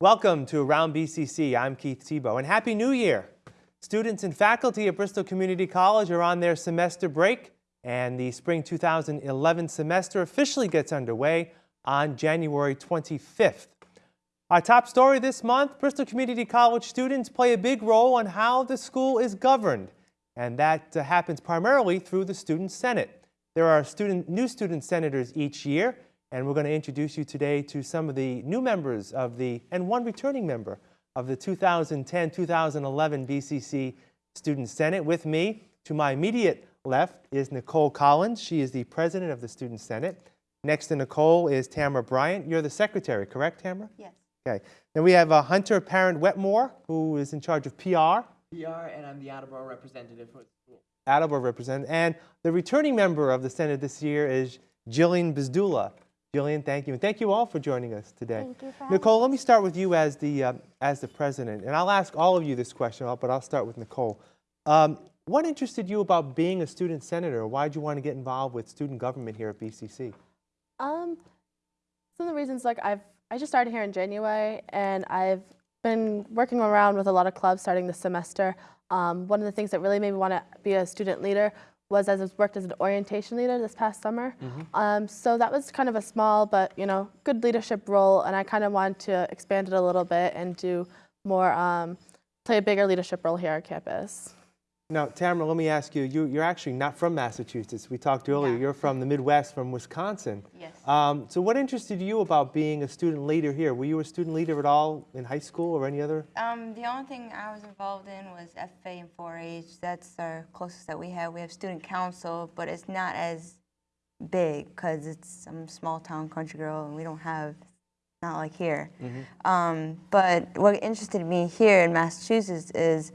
Welcome to Around BCC. I'm Keith Tebow, and Happy New Year! Students and faculty at Bristol Community College are on their semester break, and the spring 2011 semester officially gets underway on January 25th. Our top story this month, Bristol Community College students play a big role on how the school is governed, and that uh, happens primarily through the Student Senate. There are student, new student senators each year, and we're going to introduce you today to some of the new members of the, and one returning member of the 2010-2011 BCC Student Senate. With me, to my immediate left, is Nicole Collins. She is the president of the Student Senate. Next to Nicole is Tamara Bryant. You're the secretary, correct, Tamara? Yes. Okay. Then we have uh, Hunter Parent Wetmore, who is in charge of PR. PR, and I'm the Attleboro representative for the school. Attleboro representative. And the returning member of the Senate this year is Jillian Bizdula. Jillian, thank you. And thank you all for joining us today. Thank you Nicole, let me start with you as the, uh, as the president. And I'll ask all of you this question, but I'll start with Nicole. Um, what interested you about being a student senator? Why did you want to get involved with student government here at BCC? Um, some of the reasons, like I've, I just started here in January, and I've been working around with a lot of clubs starting this semester. Um, one of the things that really made me want to be a student leader was as I worked as an orientation leader this past summer. Um, so that was kind of a small but you know good leadership role, and I kind of wanted to expand it a little bit and do more, um, play a bigger leadership role here on campus. Now, Tamara, let me ask you, you you're actually not from Massachusetts. We talked earlier. You're from the Midwest, from Wisconsin. Yes. Um, so what interested you about being a student leader here? Were you a student leader at all in high school or any other? Um, the only thing I was involved in was FFA and 4-H. That's our closest that we have. We have student council, but it's not as big because it's I'm a small town country girl and we don't have not like here. Um, but what interested me here in Massachusetts is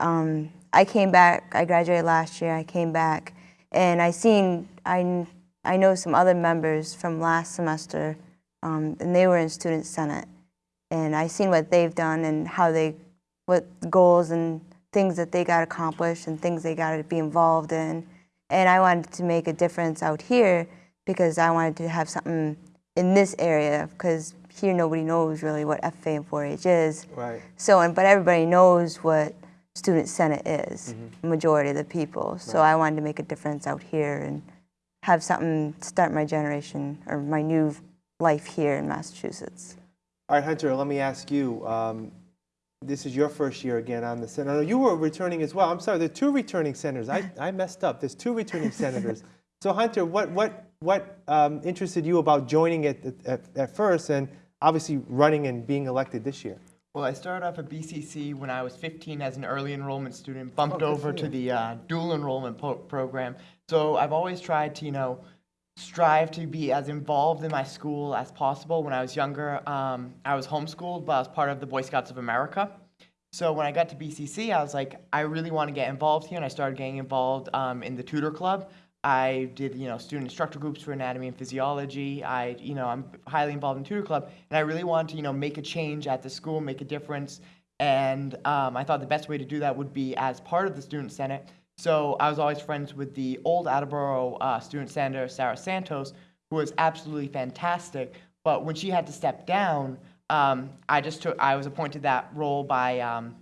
um, I came back. I graduated last year. I came back, and I seen I I know some other members from last semester, um, and they were in student senate, and I seen what they've done and how they what goals and things that they got accomplished and things they got to be involved in, and I wanted to make a difference out here because I wanted to have something in this area because here nobody knows really what FA and 4-H is. Right. So, and, but everybody knows what student senate is, the majority of the people. So I wanted to make a difference out here and have something start my generation or my new life here in Massachusetts. All right, Hunter, let me ask you. Um, this is your first year again on the Senate. No, you were returning as well. I'm sorry, there are two returning senators. I, I messed up. There's two returning senators. So, Hunter, what, what, what um, interested you about joining it at, at, at first and obviously running and being elected this year? Well, I started off at BCC when I was 15 as an early enrollment student, bumped good over to the uh, dual enrollment program. So I've always tried to, you know, strive to be as involved in my school as possible. When I was younger, um, I was homeschooled, but I was part of the Boy Scouts of America. So when I got to BCC, I was like, I really want to get involved here, and I started getting involved um, in the tutor club. I did, you know, student instructor groups for anatomy and physiology. I, you know, I'm highly involved in tutor club, and I really wanted to, you know, make a change at the school, make a difference. And um, I thought the best way to do that would be as part of the student senate. So I was always friends with the old Attleboro uh, student senator, Sarah Santos, who was absolutely fantastic. But when she had to step down, um, I just took, I was appointed that role by um,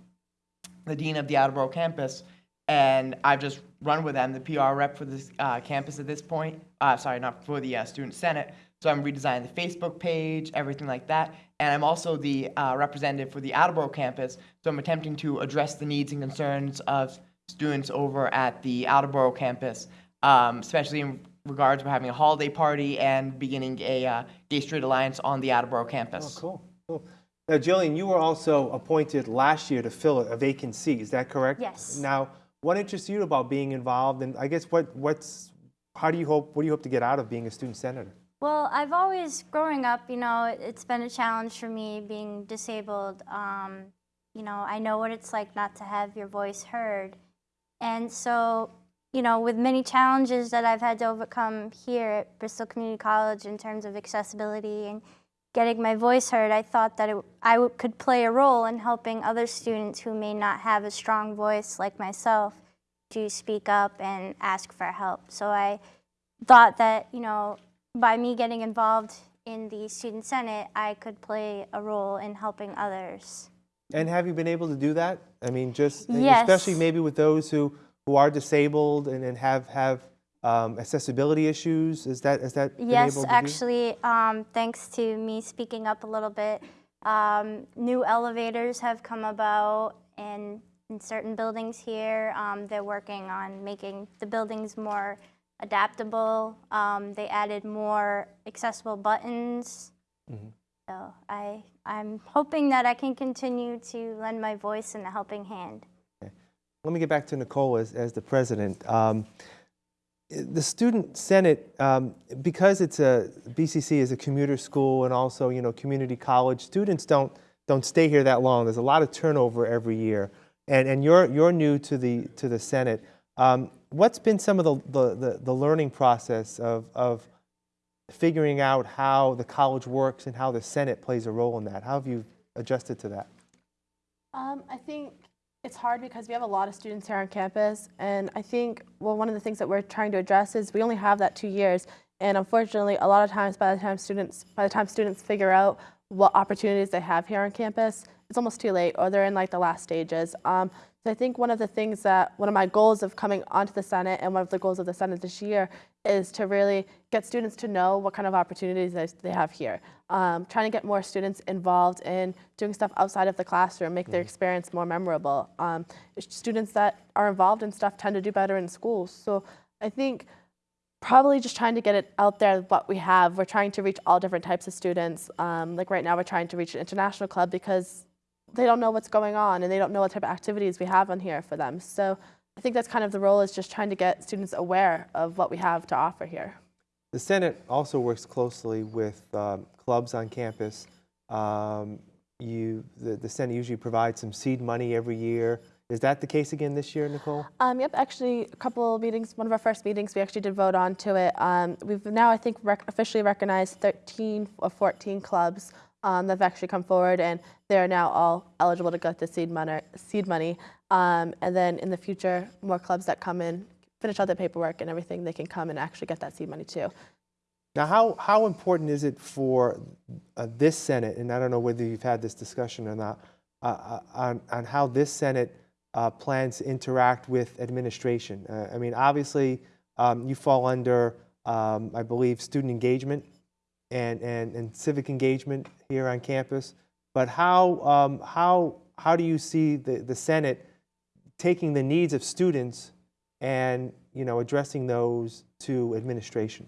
the dean of the Attleboro campus, and I've just run with them, the PR rep for this uh, campus at this point. Uh, sorry, not for the uh, student senate. So I'm redesigning the Facebook page, everything like that, and I'm also the uh, representative for the Attleboro campus. So I'm attempting to address the needs and concerns of students over at the Attleboro campus, um, especially in regards to having a holiday party and beginning a uh, Gay Straight Alliance on the Attleboro Oh, campus. cool. cool. Now, Jillian, you were also appointed last year to fill a vacant seat. Is that correct? Yes. Now, what interests you about being involved, and I guess what, what's, how do you hope, what do you hope to get out of being a student senator? Well, I've always, growing up, you know, it- it's been a challenge for me being disabled. Um, you know, I know what it's like not to have your voice heard. And so, you know, with many challenges that I've had to overcome here at Bristol Community College in terms of accessibility and getting my voice heard, I thought that it, I w- could play a role in helping other students who may not have a strong voice like myself to speak up and ask for help. So I thought that, you know, by me getting involved in the Student Senate, I could play a role in helping others. And have you been able to do that? I mean, just Yes. especially maybe with those who, who are disabled and, and have have um, accessibility issues. Is that is that Yes, able to do? actually, um, thanks to me speaking up a little bit, um, new elevators have come about in, in certain buildings here. Um, they're working on making the buildings more adaptable. Um, they added more accessible buttons. So I, I'm hoping that I can continue to lend my voice and a helping hand. Let me get back to Nicole as, as the president. The student senate, um, because it's a BCC is a commuter school and also you know community college, students don't don't stay here that long. There's a lot of turnover every year, and and you're you're new to the to the senate. Um, what's been some of the, the the the learning process of of figuring out how the college works and how the senate plays a role in that? How have you adjusted to that? Um, I think it's hard because we have a lot of students here on campus, and I think well, one of the things that we're trying to address is we only have that two years, and unfortunately, a lot of times by the time students by the time students figure out what opportunities they have here on campus, it's almost too late, or they're in like the last stages. Um, so I think one of the things that one of my goals of coming onto the Senate and one of the goals of the Senate this year is to really get students to know what kind of opportunities they, have here. Um, trying to get more students involved in doing stuff outside of the classroom, make their experience more memorable. Um, students that are involved in stuff tend to do better in schools. So I think probably just trying to get it out there what we have. We're trying to reach all different types of students. Um, like right now, we're trying to reach an international club because they don't know what's going on and they don't know what type of activities we have on here for them. So I think that's kind of the role is just trying to get students aware of what we have to offer here. The Senate also works closely with um, clubs on campus. Um, you, the, the Senate usually provides some seed money every year. Is that the case again this year, Nicole? Um, yep, actually, a couple of meetings, one of our first meetings, we actually did vote on to it. Um, we've now, I think, rec- officially recognized 13 or 14 clubs um, that have actually come forward, and they're now all eligible to get the seed money. Seed money. Um, and then in the future, more clubs that come in, finish all their paperwork and everything, they can come and actually get that seed money too. Now, how, how important is it for uh, this Senate, and I don't know whether you've had this discussion or not, uh, uh, on, on how this Senate uh, plans to interact with administration? Uh, I mean, obviously, um, you fall under, um, I believe, student engagement and, and, and civic engagement here on campus. But how, um, how, how do you see the, the Senate taking the needs of students and you know, addressing those to administration?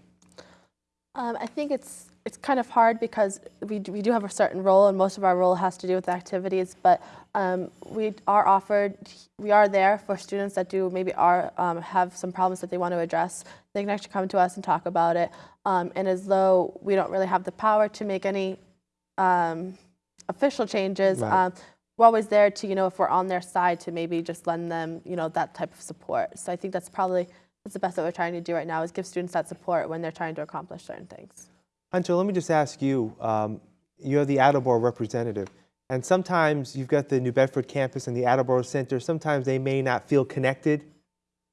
Um, I think it's it's kind of hard because we, we do have a certain role, and most of our role has to do with activities. But um, we are offered, we are there for students that do maybe are um, have some problems that they want to address. They can actually come to us and talk about it. Um, and as though we don't really have the power to make any um, official changes, Right. um, we're always there to you know if we're on their side to maybe just lend them you know that type of support. So I think that's probably that's the best that we're trying to do right now is give students that support when they're trying to accomplish certain things. Hunter, let me just ask you, um, you're the Attleboro representative, and sometimes you've got the New Bedford campus and the Attleboro Center. Sometimes they may not feel connected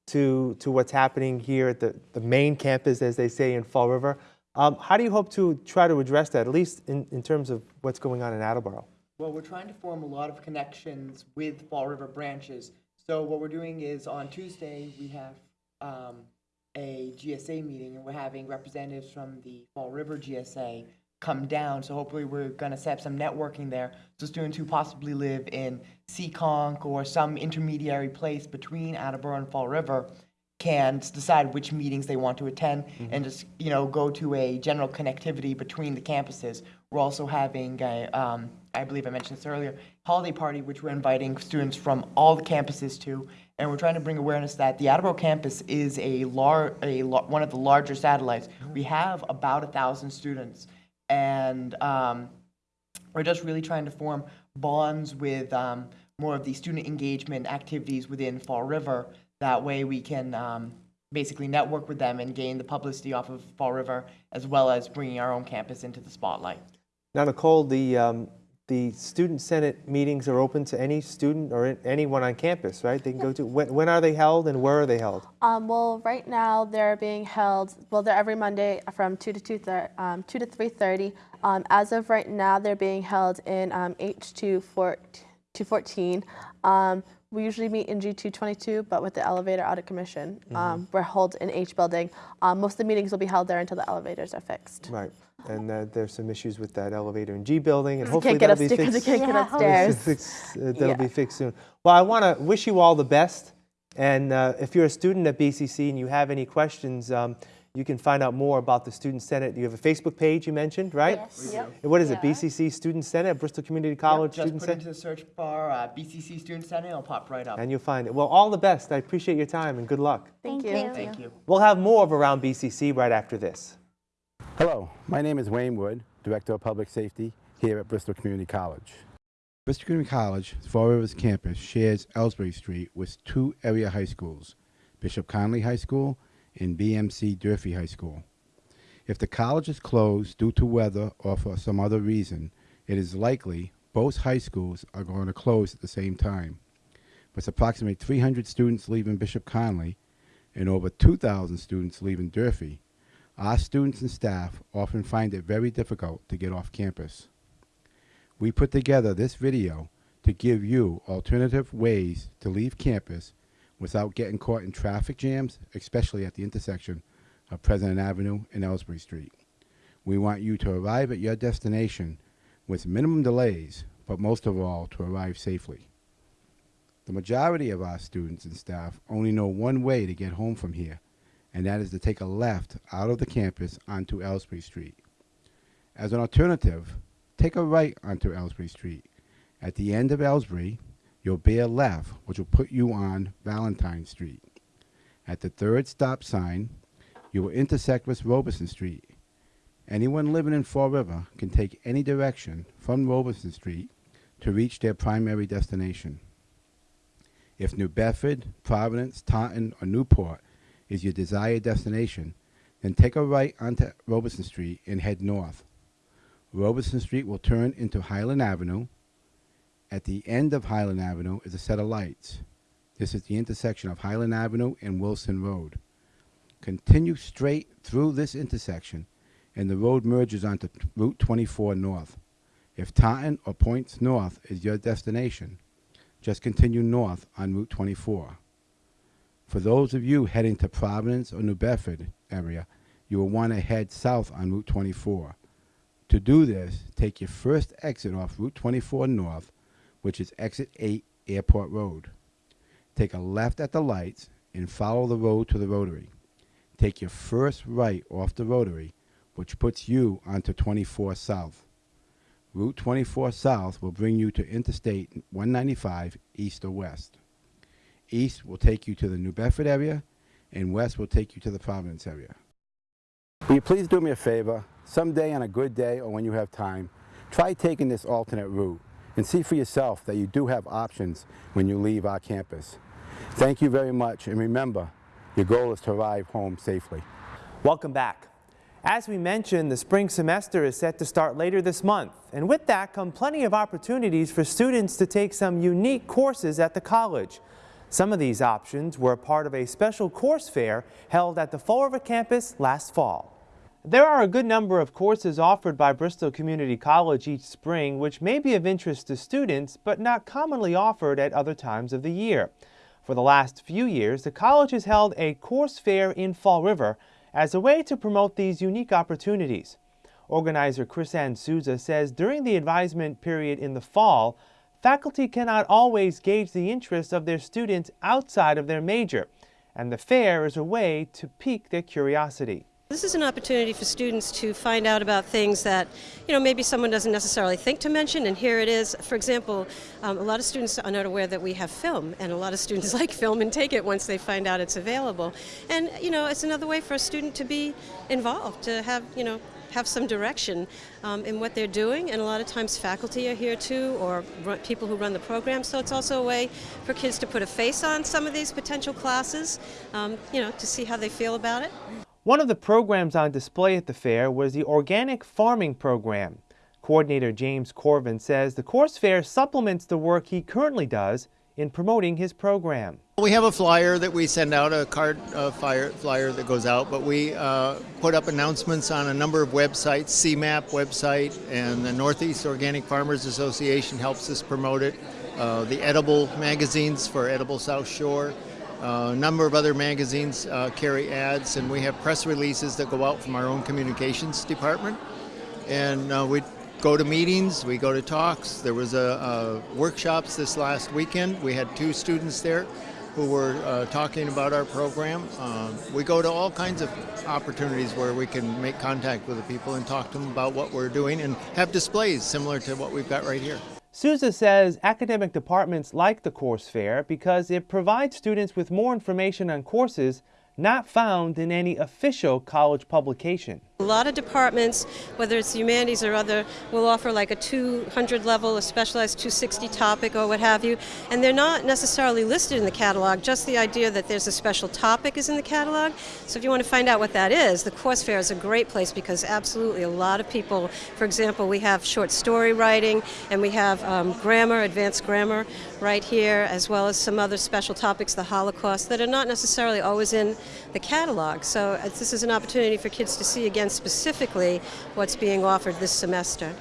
to, to what's happening here at the, the main campus, as they say in Fall River. Um, how do you hope to try to address that, at least in, in terms of what's going on in Attleboro? Well, we're trying to form a lot of connections with Fall River branches. So what we're doing is on Tuesday, we have um, a GSA meeting, and we're having representatives from the Fall River GSA come down. So hopefully, we're going to set up some networking there. So students who possibly live in Seekonk or some intermediary place between Attleboro and Fall River can decide which meetings they want to attend and just you know go to a general connectivity between the campuses. We're also having a, um, I believe I mentioned this earlier, holiday party which we're inviting students from all the campuses to, and we're trying to bring awareness that the Attleboro campus is a lar- a lar- one of the larger satellites. We have about a thousand students, and um, we're just really trying to form bonds with um, more of the student engagement activities within Fall River. That way we can um, basically network with them and gain the publicity off of Fall River as well as bringing our own campus into the spotlight. Now, Nicole, the, um, the Student Senate meetings are open to any student or anyone on campus, right? They can yeah. go to, when, when, are they held and where are they held? Um, well, right now they're being held, well, they're every Monday from 2 to 2, um, 2 to 3.30. Um, as of right now, they're being held in um, h2-14 we usually meet in G two twenty two, but with the elevator audit commission, um, we're held in H building. Um, most of the meetings will be held there until the elevators are fixed. Right. And uh, there's some issues with that elevator in G building and hopefully can't get that'll up be because they fixed. can't get Yeah, upstairs. Fix- uh, That'll Yeah. be fixed soon. Well, I want to wish you all the best. And uh, if you're a student at BCC and you have any questions, um, you can find out more about the Student Senate. You have a Facebook page you mentioned, right? Yes. Yep. And What is it, BCC Student Senate, Bristol Community College Yep, Student just put into the search bar uh, BCC Student Senate, it'll pop right up. And you'll find it. Well, all the best. I appreciate your time and good luck. Thank, Thank you. you. Thank you. We'll have more of Around BCC right after this. Hello, my name is Wayne Wood, Director of Public Safety here at Bristol Community College. Bristol Community College, Fall Rivers campus, shares Elsbree Street with two area high schools, Bishop Connolly High School and BMC Durfee High School. If the college is closed due to weather or for some other reason, it is likely both high schools are going to close at the same time. With approximately 300 students leaving Bishop Connolly and over 2,000 students leaving Durfee, our students and staff often find it very difficult to get off campus. We put together this video to give you alternative ways to leave campus without getting caught in traffic jams, especially at the intersection of President Avenue and Elsbree Street. We want you to arrive at your destination with minimum delays, but most of all, to arrive safely. The majority of our students and staff only know one way to get home from here, and that is to take a left out of the campus onto Elsbree Street. As an alternative, take a right onto Elsbree Street. At the end of Elsbree, you'll bear left, which will put you on Valentine Street. At the third stop sign, you will intersect with Robeson Street. Anyone living in Fall River can take any direction from Robeson Street to reach their primary destination. If New Bedford, Providence, Taunton, or Newport is your desired destination, then take a right onto Robeson Street and head north. Robeson Street will turn into Highland Avenue. At the end of Highland Avenue is a set of lights. This is the intersection of Highland Avenue and Wilson Road. Continue straight through this intersection and the road merges onto Route 24 North. If Taunton or Points North is your destination, just continue north on Route 24. For those of you heading to Providence or New Bedford area, you will want to head south on Route 24. To do this, take your first exit off Route 24 North, which is exit 8 Airport Road. Take a left at the lights and follow the road to the rotary. Take your first right off the rotary, which puts you onto 24 South. Route 24 South will bring you to Interstate 195 east or west. East will take you to the New Bedford area, and west will take you to the Providence area. Will you please do me a favor? Someday on a good day or when you have time, try taking this alternate route and see for yourself that you do have options when you leave our campus. Thank you very much, and remember, your goal is to arrive home safely. Welcome back. As we mentioned, the spring semester is set to start later this month, and with that come plenty of opportunities for students to take some unique courses at the college. Some of these options were part of a special course fair held at the Fall River campus last fall. There are a good number of courses offered by Bristol Community College each spring which may be of interest to students but not commonly offered at other times of the year. For the last few years, the college has held a course fair in Fall River as a way to promote these unique opportunities. Organizer Chris Ann Souza says during the advisement period in the fall, faculty cannot always gauge the interest of their students outside of their major, and the fair is a way to pique their curiosity. This is an opportunity for students to find out about things that, you know, maybe someone doesn't necessarily think to mention, and here it is. For example, um, a lot of students are not aware that we have film, and a lot of students like film and take it once they find out it's available. And, you know, it's another way for a student to be involved, to have, you know, have some direction um, in what they're doing, and a lot of times faculty are here too, or people who run the program. So it's also a way for kids to put a face on some of these potential classes, um, you know, to see how they feel about it. One of the programs on display at the fair was the Organic Farming Program. Coordinator James Corvin says the course fair supplements the work he currently does in promoting his program. We have a flyer that we send out, a card uh, flyer, flyer that goes out, but we uh, put up announcements on a number of websites, SEMAP website, and the Northeast Organic Farmers Association helps us promote it. Uh, the Edible magazines for Edible South Shore. Uh, a number of other magazines uh, carry ads, and we have press releases that go out from our own communications department. And uh, we go to meetings, we go to talks. There was a, a workshops this last weekend. We had two students there who were uh, talking about our program. Um, we go to all kinds of opportunities where we can make contact with the people and talk to them about what we're doing and have displays similar to what we've got right here. Souza says academic departments like the course fair because it provides students with more information on courses not found in any official college publication. A lot of departments, whether it's humanities or other, will offer like a 200 level, a specialized 260 topic or what have you, and they're not necessarily listed in the catalog, just the idea that there's a special topic is in the catalog. So if you want to find out what that is, the course fair is a great place because absolutely a lot of people, for example, we have short story writing and we have um, grammar, advanced grammar right here, as well as some other special topics, the Holocaust, that are not necessarily always in the catalog. So uh, this is an opportunity for kids to see again specifically what's being offered this semester.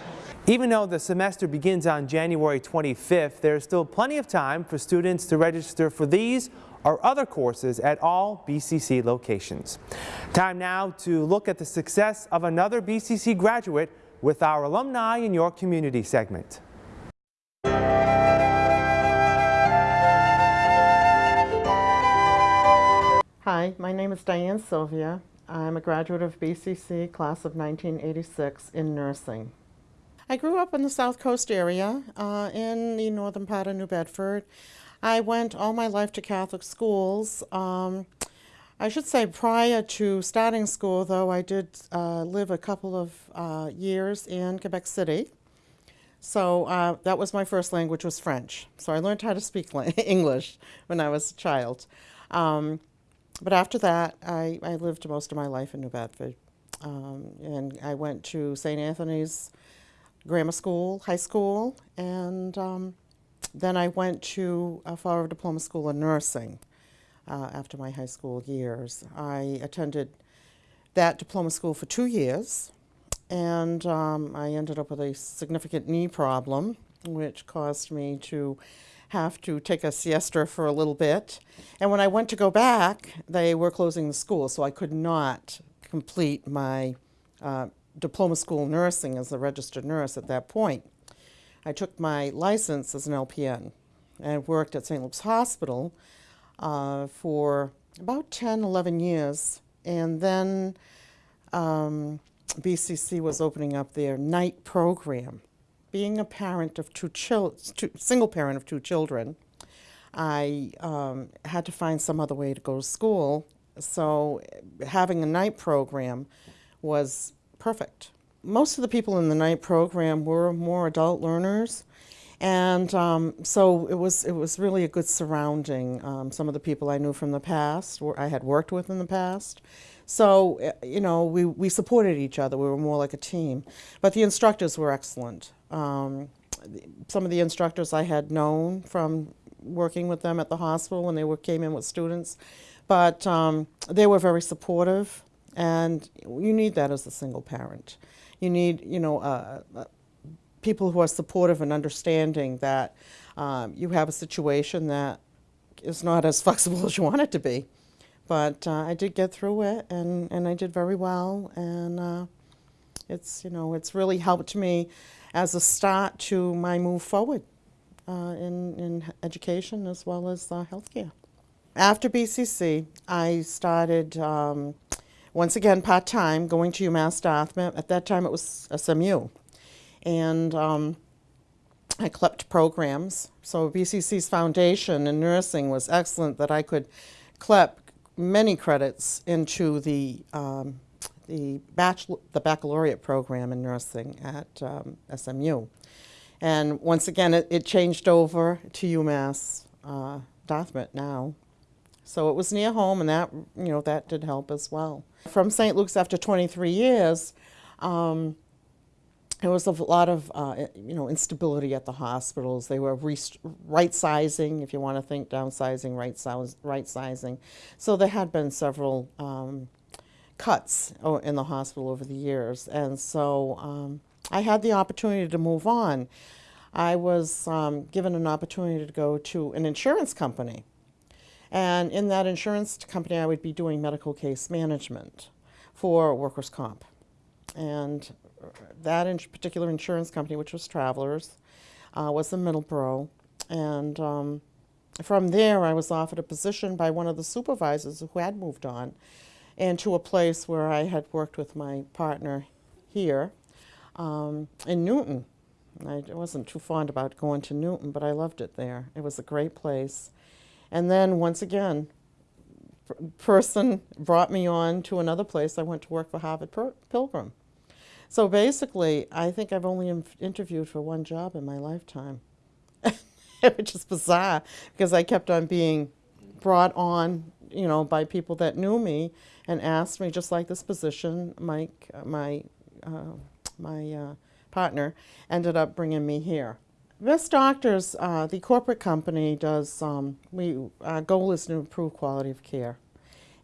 Even though the semester begins on January 25th, there's still plenty of time for students to register for these or other courses at all BCC locations. Time now to look at the success of another BCC graduate with our Alumni in Your Community segment. Hi, my name is Diane Sylvia. I'm a graduate of BCC class of 1986 in nursing. I grew up in the South Coast area uh, in the northern part of New Bedford. I went all my life to Catholic schools. Um, I should say prior to starting school, though, I did uh, live a couple of uh, years in Quebec City. So uh, that was my first language was French. So I learned how to speak English when I was a child. Um, but after that, I, I lived most of my life in New Bedford. Um, and I went to St. Anthony's Grammar School, high school, and um, then I went to a Fall Diploma School of Nursing uh, after my high school years. I attended that diploma school for two years, and um, I ended up with a significant knee problem, which caused me to have to take a siesta for a little bit. And when I went to go back, they were closing the school, so I could not complete my uh, diploma school nursing as a registered nurse at that point. I took my license as an LPN and worked at St. Luke's Hospital uh, for about 10, 11 years. And then um, BCC was opening up their night program being a parent of two children, single parent of two children, I um, had to find some other way to go to school. So having a night program was perfect. Most of the people in the night program were more adult learners. And um, so it was, it was really a good surrounding. Um, some of the people I knew from the past, I had worked with in the past. So, eh, you know, we, we supported each other. We were more like a team. But the instructors were excellent. Um, some of the instructors I had known from working with them at the hospital when they were, came in with students, but um, they were very supportive, and you need that as a single parent. You need, you know, uh, uh, people who are supportive and understanding that um, you have a situation that is not as flexible as you want it to be. But uh, I did get through it, and, and I did very well, and uh, it's, you know, it's really helped me as a start to my move forward uh, in, in education as well as uh, healthcare. After BCC, I started um, once again part-time going to UMass Dartmouth. At that time it was SMU. And um, I CLEPT programs. So BCC's foundation in nursing was excellent that I could CLEP many credits into the um, the, bachelor, the baccalaureate program in nursing at um, SMU. And once again, it, it, changed over to UMass uh, Dartmouth now. So it was near home, and that, you know, that did help as well. From St. Luke's after 23 years, um, there was a lot of uh, you know instability at the hospitals. They were right sizing, if you want to think downsizing, right, size, right sizing. So there had been several um, cuts in the hospital over the years, and so um, I had the opportunity to move on. I was um, given an opportunity to go to an insurance company, and in that insurance company, I would be doing medical case management for workers' comp, and that in particular insurance company, which was Travelers, uh, was in Middleborough. And um, from there, I was offered a position by one of the supervisors who had moved on and to a place where I had worked with my partner here um, in Newton. I wasn't too fond about going to Newton, but I loved it there. It was a great place. And then once again, person brought me on to another place. I went to work for Harvard Pilgrim. So basically, I think I've only interviewed for one job in my lifetime, which is bizarre because I kept on being brought on, you know, by people that knew me and asked me, just like this position. Mike, my uh, my uh, partner, ended up bringing me here. Best Doctors, uh, the corporate company, does. Um, we our goal is to improve quality of care,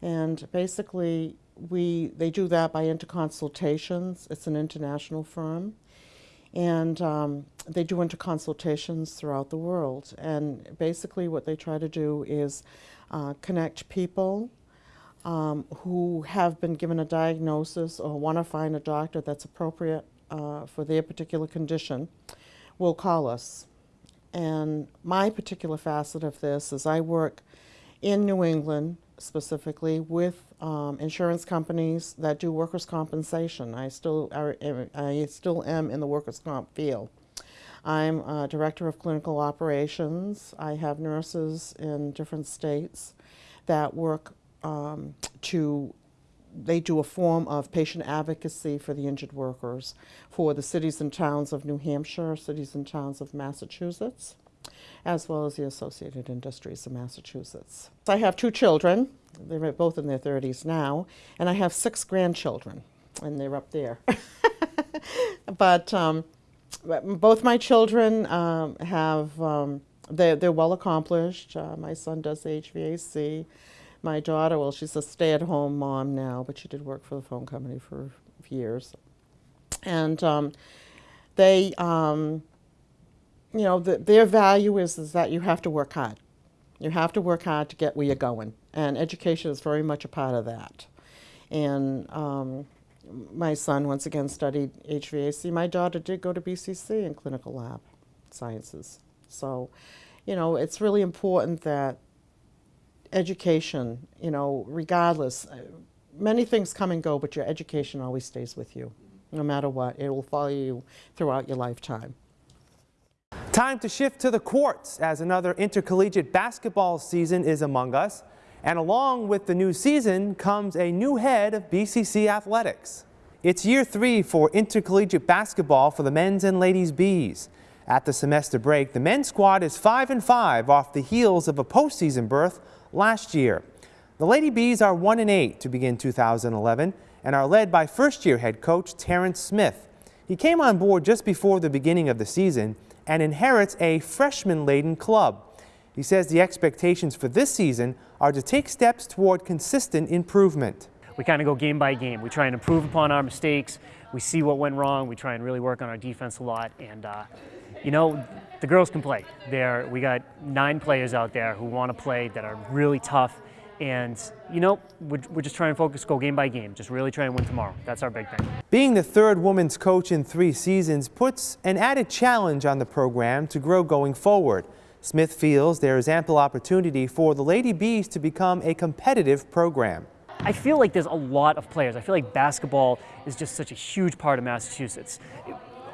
and basically we they do that by interconsultations. It's an international firm, and um, they do interconsultations throughout the world. And basically, what they try to do is uh, connect people um, who have been given a diagnosis or want to find a doctor that's appropriate uh, for their particular condition. Will call us. And my particular facet of this is I work in New England specifically with um, insurance companies that do workers' compensation. I still, are, I still am in the workers' comp field. I'm director of clinical operations. I have nurses in different states that work um, to, they do a form of patient advocacy for the injured workers for the cities and towns of New Hampshire, cities and towns of Massachusetts as well as the Associated Industries of Massachusetts. I have two children. They're both in their 30s now, and I have six grandchildren, and they're up there. but um, both my children um, have, um, they're, they're well accomplished. Uh, my son does HVAC. My daughter, well, she's a stay-at-home mom now, but she did work for the phone company for years. And um, they, um, you know, the, their value is, is that you have to work hard. You have to work hard to get where you're going. And education is very much a part of that. And um, my son, once again, studied HVAC. My daughter did go to BCC in clinical lab sciences. So, you know, it's really important that education, you know, regardless, uh, many things come and go, but your education always stays with you. No matter what, it will follow you throughout your lifetime. Time to shift to the courts as another intercollegiate basketball season is among us. And along with the new season comes a new head of BCC athletics. It's year three for intercollegiate basketball for the men's and ladies Bees. At the semester break, the men's squad is 5 and 5 off the heels of a postseason berth last year. The Lady Bees are 1 and 8 to begin 2011 and are led by first-year head coach Terrence Smith. He came on board just before the beginning of the season and inherits a freshman-laden club. He says the expectations for this season are to take steps toward consistent improvement. We kind of go game by game. We try and improve upon our mistakes. We see what went wrong. We try and really work on our defense a lot. And, uh, you know, the girls can play. There, we got nine players out there who want to play that are really tough and, you know, we're, we're just trying to focus, go game by game, just really try and win tomorrow. That's our big thing. Being the third women's coach in three seasons puts an added challenge on the program to grow going forward. Smith feels there is ample opportunity for the Lady Bees to become a competitive program. I feel like there's a lot of players. I feel like basketball is just such a huge part of Massachusetts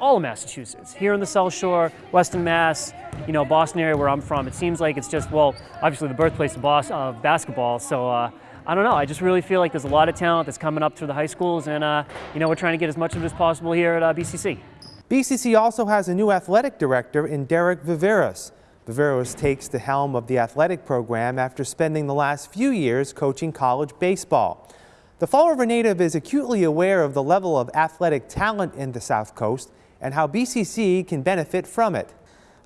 all of Massachusetts. Here in the South Shore, Western Mass, you know, Boston area where I'm from, it seems like it's just, well, obviously the birthplace of, of basketball. So uh, I don't know. I just really feel like there's a lot of talent that's coming up through the high schools, and uh, you know, we're trying to get as much of it as possible here at uh, BCC. BCC also has a new athletic director in Derek Viveros. Viveros takes the helm of the athletic program after spending the last few years coaching college baseball. The Fall River native is acutely aware of the level of athletic talent in the South Coast and how BCC can benefit from it.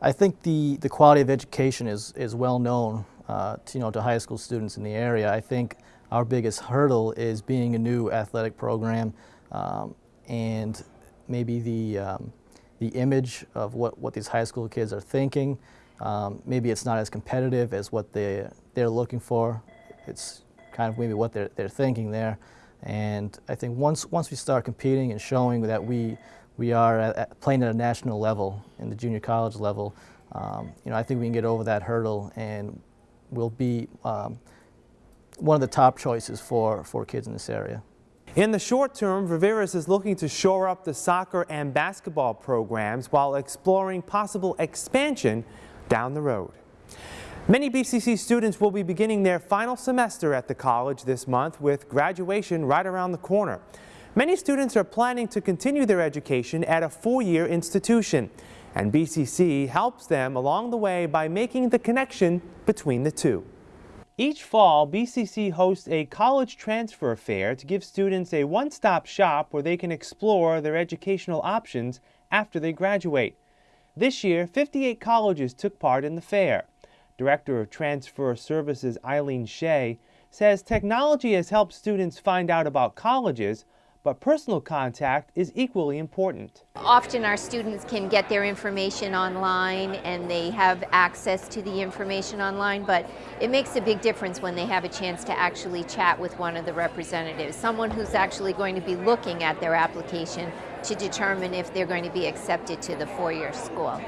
I think the, the quality of education is, is well known uh, to, you know, to high school students in the area. I think our biggest hurdle is being a new athletic program um, and maybe the, um, the image of what, what these high school kids are thinking. Um, maybe it's not as competitive as what they, they're looking for. It's kind of maybe what they're, they're thinking there. And I think once, once we start competing and showing that we, we are at, playing at a national level, in the junior college level, um, you know, I think we can get over that hurdle and we'll be um, one of the top choices for, for kids in this area. In the short term, Viveros is looking to shore up the soccer and basketball programs while exploring possible expansion down the road. Many BCC students will be beginning their final semester at the college this month with graduation right around the corner. Many students are planning to continue their education at a four-year institution, and BCC helps them along the way by making the connection between the two. Each fall, BCC hosts a college transfer fair to give students a one-stop shop where they can explore their educational options after they graduate. This year, 58 colleges took part in the fair. Director of Transfer Services Eileen Shea says technology has helped students find out about colleges, but personal contact is equally important. Often our students can get their information online and they have access to the information online, but it makes a big difference when they have a chance to actually chat with one of the representatives, someone who's actually going to be looking at their application to determine if they're going to be accepted to the four-year school.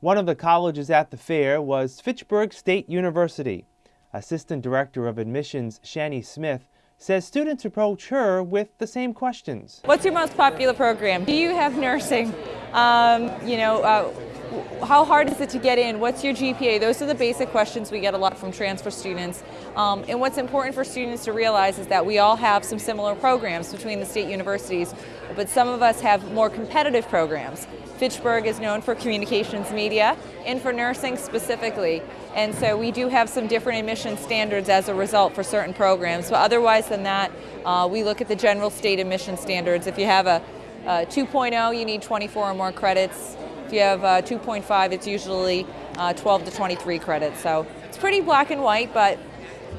One of the colleges at the fair was Fitchburg State University. Assistant Director of Admissions Shani Smith says students approach her with the same questions. What's your most popular program? Do you have nursing? Um, you know, uh, how hard is it to get in? What's your GPA? Those are the basic questions we get a lot from transfer students. Um, and what's important for students to realize is that we all have some similar programs between the state universities, but some of us have more competitive programs. Fitchburg is known for communications media and for nursing specifically. And so we do have some different admission standards as a result for certain programs. But otherwise than that, uh, we look at the general state admission standards. If you have a, a 2.0, you need 24 or more credits. If you have a 2.5, it's usually uh, 12 to 23 credits. So it's pretty black and white, but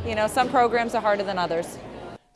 you know, some programs are harder than others.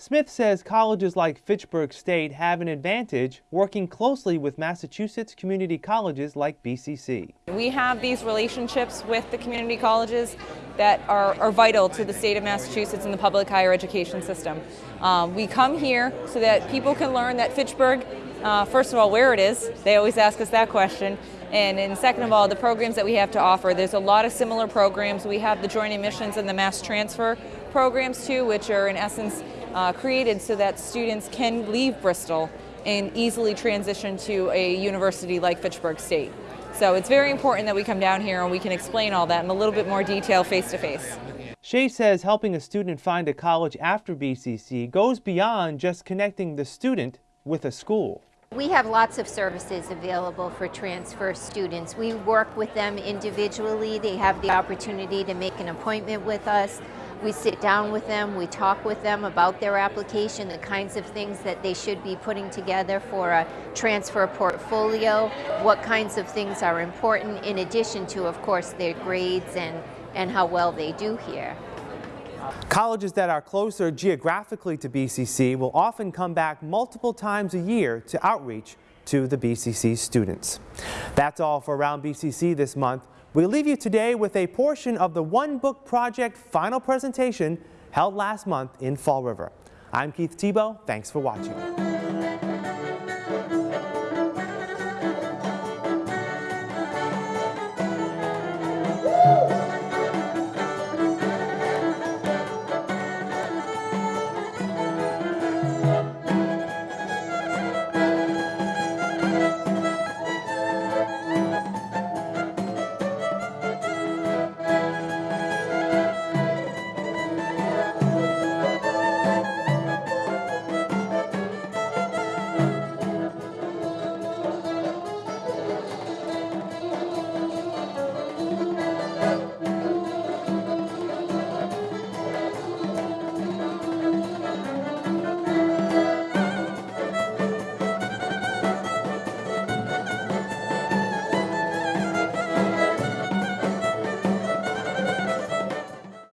Smith says colleges like Fitchburg State have an advantage working closely with Massachusetts community colleges like BCC. We have these relationships with the community colleges that are, are vital to the state of Massachusetts and the public higher education system. Um, we come here so that people can learn that Fitchburg, uh, first of all, where it is, they always ask us that question, and, and second of all, the programs that we have to offer. There's a lot of similar programs. We have the joint admissions and the mass transfer programs too, which are in essence uh, created so that students can leave Bristol and easily transition to a university like Fitchburg State. So it's very important that we come down here and we can explain all that in a little bit more detail face to face. Shea says helping a student find a college after BCC goes beyond just connecting the student with a school. We have lots of services available for transfer students. We work with them individually. They have the opportunity to make an appointment with us. We sit down with them, we talk with them about their application, the kinds of things that they should be putting together for a transfer portfolio, what kinds of things are important, in addition to, of course, their grades and, and how well they do here. Colleges that are closer geographically to BCC will often come back multiple times a year to outreach to the BCC students. That's all for Around BCC this month. We leave you today with a portion of the One Book Project final presentation held last month in Fall River. I'm Keith Tebow. Thanks for watching.